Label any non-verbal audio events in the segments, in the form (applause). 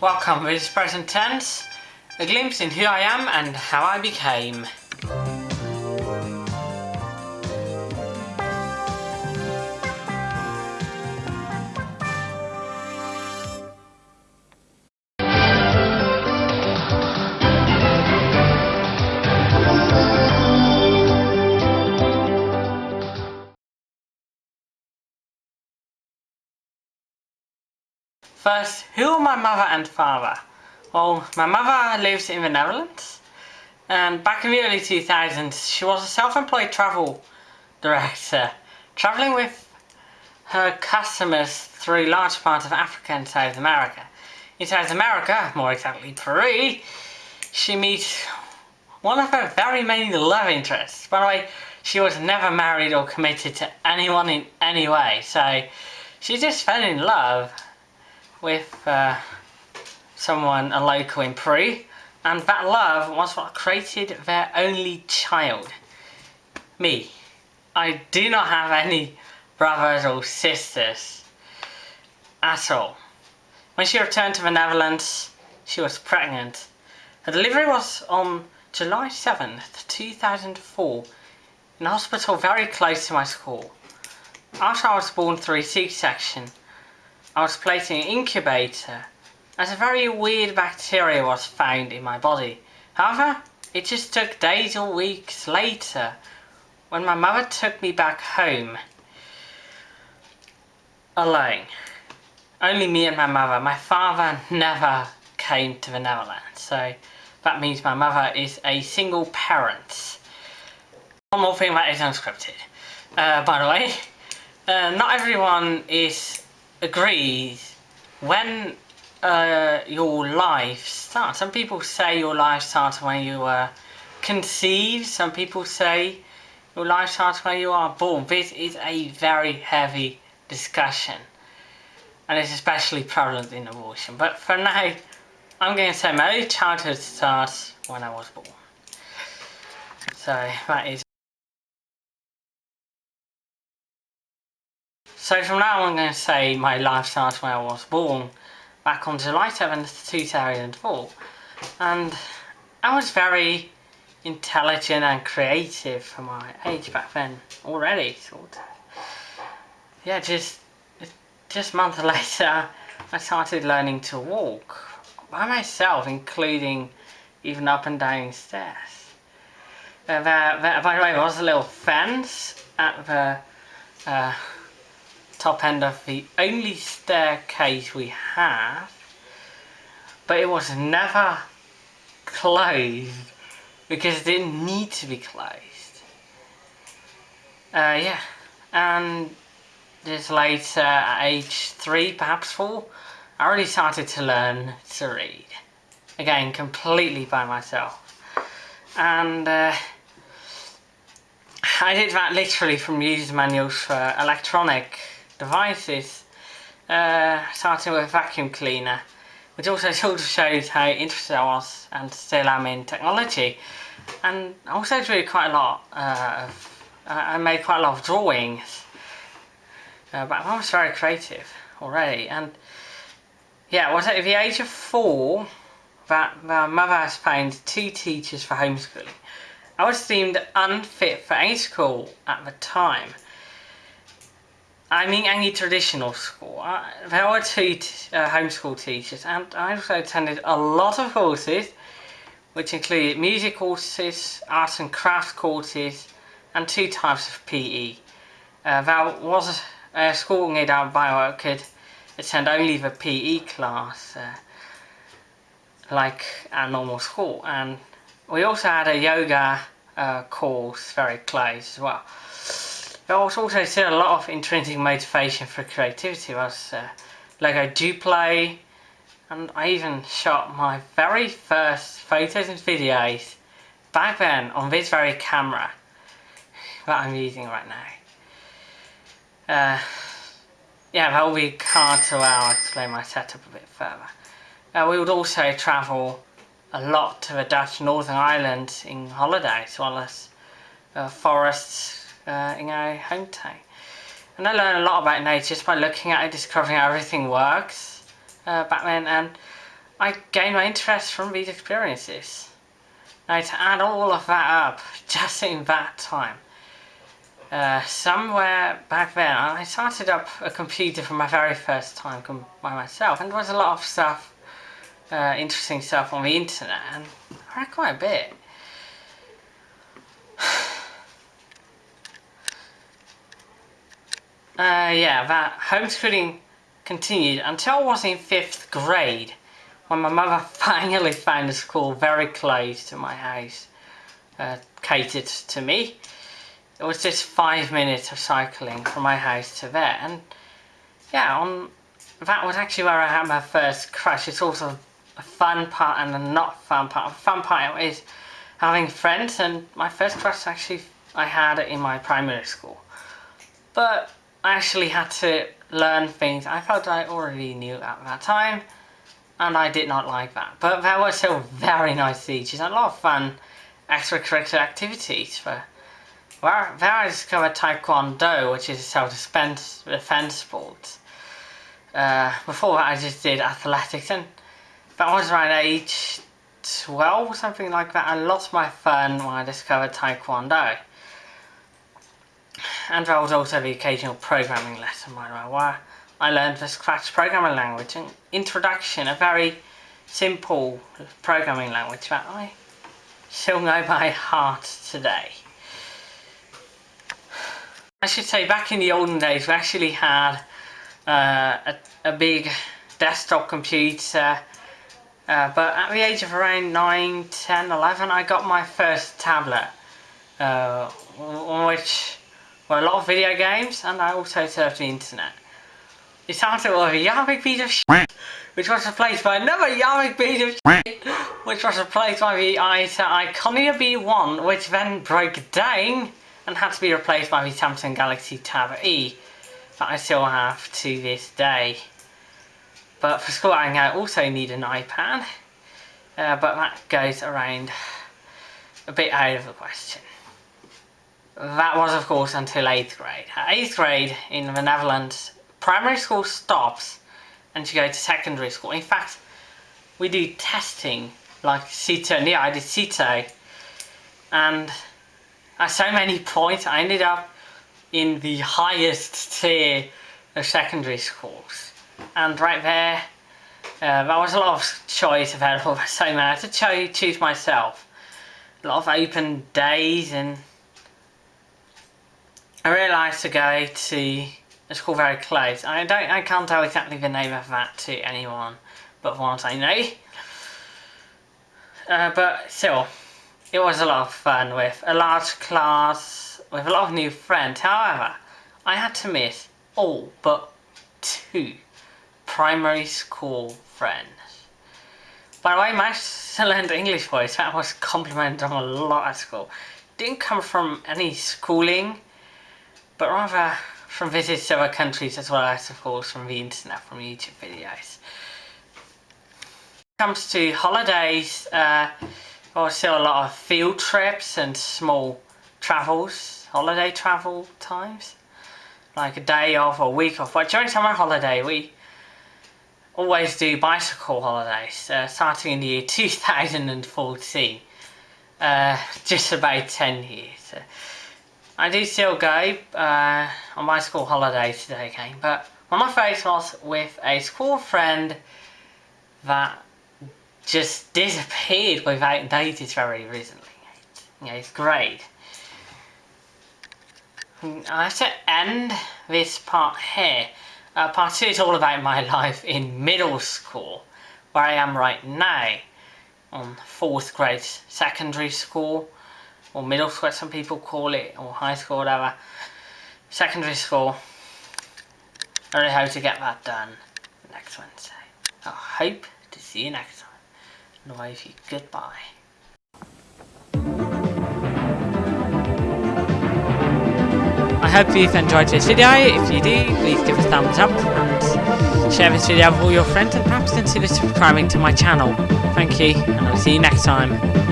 Welcome with present tense, a glimpse in who I am and how I became. First, who are my mother and father? Well, my mother lives in the Netherlands and back in the early 2000s she was a self-employed travel director travelling with her customers through large parts of Africa and South America. In South America, more exactly Peru, she meets one of her very many love interests. By the way, she was never married or committed to anyone in any way, so she just fell in love with uh, someone, a local in Peru, and that love was what created their only child. Me. I do not have any brothers or sisters at all. When she returned to the Netherlands, she was pregnant. Her delivery was on July 7th, 2004, in a hospital very close to my school. After I was born through C-section, I was placed in an incubator as a very weird bacteria was found in my body. However, it just took days or weeks later when my mother took me back home alone. Only me and my mother. My father never came to the Netherlands, so that means my mother is a single parent. One more thing that is unscripted. Uh, by the way, uh, not everyone is agrees when uh, your life starts. Some people say your life starts when you were conceived. Some people say your life starts when you are born. This is a very heavy discussion. And it's especially prevalent in abortion. But for now, I'm going to say my childhood starts when I was born. So that is So from now on I'm going to say my life starts when I was born, back on July 7th, 2004. And I was very intelligent and creative for my age back then, already, sort of. Yeah, just, just a month (laughs) later, I started learning to walk by myself, including even up and down stairs. Uh, there, there, by the way, there was a little fence at the uh, top end of the only staircase we have but it was never closed because it didn't need to be closed. Uh, yeah and just later at age 3 perhaps 4 I already started to learn to read. Again completely by myself. And uh, I did that literally from user manuals for electronic devices, uh, starting with a vacuum cleaner, which also (laughs) sort of shows how interested I was and still am in technology. And I also drew quite a lot uh, of, I made quite a lot of drawings, uh, but I was very creative already. And yeah, was at the age of four that my mother has found two teachers for homeschooling. I was deemed unfit for any school at the time. I mean any traditional school. I, there were two uh, homeschool teachers and I also attended a lot of courses which included music courses, arts and crafts courses and two types of PE. Uh, there was a school near nearby where I could attend only the PE class uh, like a normal school and we also had a yoga uh, course very close as well. There was also still a lot of intrinsic motivation for creativity. I was uh, Lego Duplo, and I even shot my very first photos and videos back then on this very camera that I'm using right now. Uh, yeah, that will be card so I'll explain my setup a bit further. Uh, we would also travel a lot to the Dutch Northern Islands in holidays, as well as uh, forests uh, in our hometown. And I learned a lot about nature just by looking at it, discovering how everything works uh, back then. And I gained my interest from these experiences. Now to add all of that up, (laughs) just in that time, uh, somewhere back then I started up a computer for my very first time by myself and there was a lot of stuff, uh, interesting stuff on the internet and I read quite a bit. Uh, yeah, that homeschooling continued until I was in fifth grade when my mother (laughs) finally found a school very close to my house uh, catered to me. It was just five minutes of cycling from my house to there and yeah, on that was actually where I had my first crush. It's also a fun part and a not fun part. The fun part is having friends and my first crush actually I had it in my primary school. But I actually had to learn things I felt I already knew at that time and I did not like that. But there were still very nice teachers and a lot of fun extracurricular activities for where, there I discovered Taekwondo, which is a self-defense defense sport. Uh, before that I just did athletics and that was around age 12 or something like that. I lost my fun when I discovered Taekwondo and there was also the occasional programming lesson by the way, where I learned the Scratch programming language and introduction, a very simple programming language that I still know by heart today. I should say back in the olden days we actually had uh, a, a big desktop computer uh, but at the age of around 9, 10, 11 I got my first tablet uh, which well, a lot of video games, and I also surfed the internet. It started with a Yarvik piece of shit, which was replaced by another Yarvik piece of shit, which was replaced by the Iconia B1, which then broke down and had to be replaced by the Samsung Galaxy Tab E that I still have to this day. But for schooling I also need an iPad, uh, but that goes around a bit out of the question. That was of course until 8th grade. At 8th grade in the Netherlands, primary school stops and you go to secondary school. In fact, we do testing like CITO, yeah I did CITO and at so many points I ended up in the highest tier of secondary schools. And right there, uh, there was a lot of choice available, (laughs) so I had to cho choose myself. A lot of open days and I realised to go to a school very close. I don't I can't tell exactly the name of that to anyone but ones I know. Uh, but still, it was a lot of fun with a large class, with a lot of new friends. However, I had to miss all but two primary school friends. By the way, my learned English voice, that was complimented on a lot at school. Didn't come from any schooling but rather from visits to other countries as well as of course from the internet, from YouTube videos. When it comes to holidays, uh, still a lot of field trips and small travels, holiday travel times, like a day off or a week off. But during summer holiday we always do bicycle holidays, uh, starting in the year (laughs) 2014, uh, just about 10 years. I do still go uh, on my school holidays today again, but one of my was with a school friend that just disappeared without notice very recently. Yeah, it's great. I have to end this part here. Uh, part 2 is all about my life in middle school, where I am right now, on 4th grade secondary school or middle school some people call it, or high school, whatever. Secondary school. I really hope to get that done next Wednesday. I hope to see you next time. Otherwise, goodbye. I hope you've enjoyed this video. If you do, please give a thumbs up and share this video with all your friends and perhaps consider subscribing to my channel. Thank you, and I'll see you next time.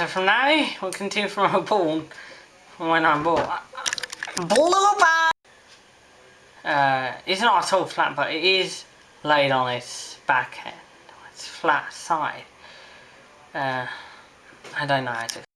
So from now, we'll continue from a born, when I'm born. Blooper! Uh, it's not at all flat, but it is laid on its back end, its flat side. Uh, I don't know how to